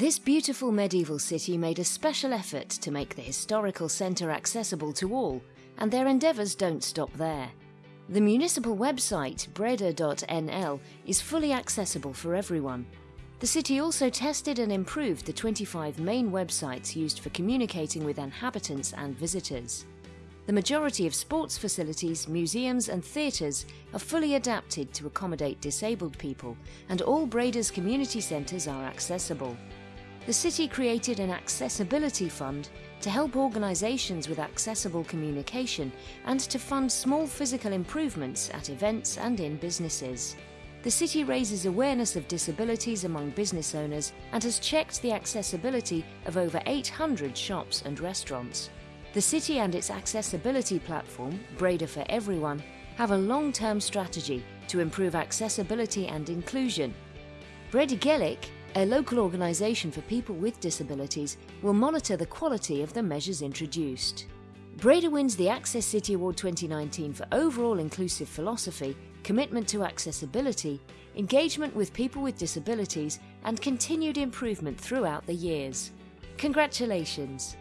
This beautiful medieval city made a special effort to make the historical centre accessible to all, and their endeavours don't stop there. The municipal website, breda.nl, is fully accessible for everyone. The city also tested and improved the 25 main websites used for communicating with inhabitants and visitors. The majority of sports facilities, museums and theatres are fully adapted to accommodate disabled people and all Breda's community centres are accessible. The city created an accessibility fund to help organisations with accessible communication and to fund small physical improvements at events and in businesses. The city raises awareness of disabilities among business owners and has checked the accessibility of over 800 shops and restaurants. The city and its accessibility platform, Breda for Everyone, have a long-term strategy to improve accessibility and inclusion. Breda Gaelic, a local organisation for people with disabilities, will monitor the quality of the measures introduced. Breda wins the Access City Award 2019 for overall inclusive philosophy, commitment to accessibility, engagement with people with disabilities and continued improvement throughout the years. Congratulations!